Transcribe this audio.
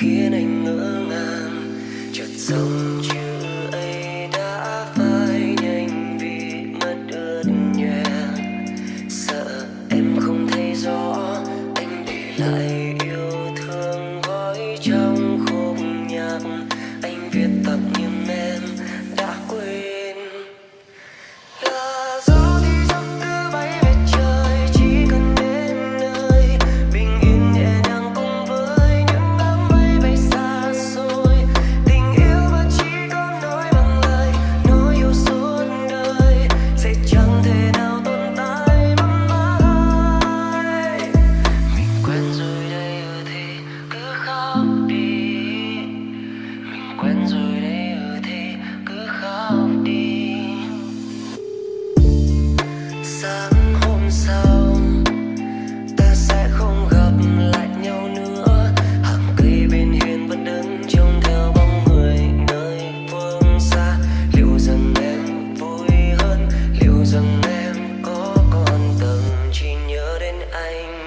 khiến anh ngỡ ngàng. Chợt sông time.